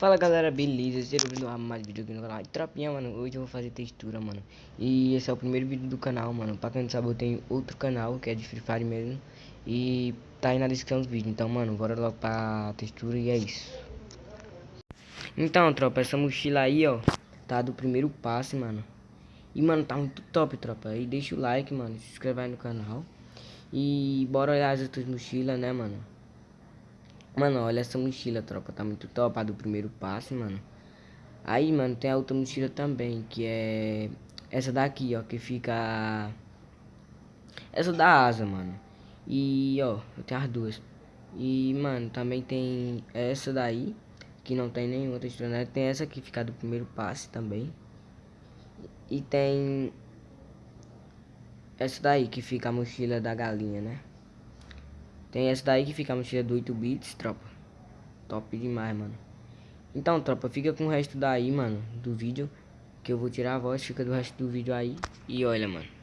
Fala galera, beleza? Sejam bem-vindos a mais vídeo aqui no canal. Tropinha, mano, hoje eu vou fazer textura, mano. E esse é o primeiro vídeo do canal, mano. Pra quem não sabe, eu tenho outro canal que é de Free Fire mesmo. E tá aí na descrição do vídeo. Então, mano, bora logo pra textura e é isso. Então, tropa, essa mochila aí, ó, tá do primeiro passe, mano. E, mano, tá muito top, tropa. E deixa o like, mano, se inscreve aí no canal. E bora olhar as outras mochilas, né, mano. Mano, olha essa mochila, tropa. Tá muito top, a do primeiro passe, mano. Aí, mano, tem a outra mochila também, que é essa daqui, ó, que fica... Essa da asa, mano. E, ó, eu tenho as duas. E, mano, também tem essa daí, que não tem nenhuma textura, né? Tem essa que fica do primeiro passe também. E tem essa daí que fica a mochila da galinha, né? Tem essa daí que fica a mochila do 8 bits, tropa. Top demais, mano. Então, tropa, fica com o resto daí, mano, do vídeo. Que eu vou tirar a voz, fica do resto do vídeo aí. E olha, mano.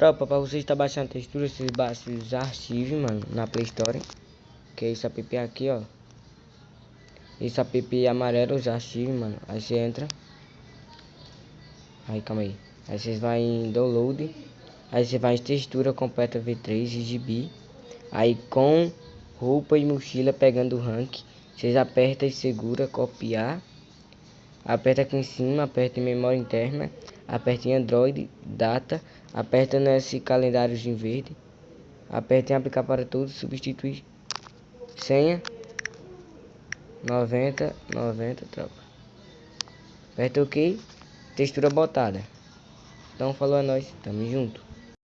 Tropa, pra você estar baixando a textura, você baixa os arquivos, mano, na Play Store. Que é esse app aqui, ó. Esse app amarelo, os arquivos, mano. Aí você entra. Aí, calma aí. Aí vocês vão em download. Aí você vai em textura completa V3 e GB. Aí com roupa e mochila pegando o rank. Vocês apertam e segura copiar. Aperta aqui em cima, aperta em memória interna. Aperta em Android, data. Aperta nesse calendário em verde. Aperta em aplicar para todos, substituir senha. 90, 90, tropa. Aperta OK. Textura botada. Então falou a nós, tamo junto.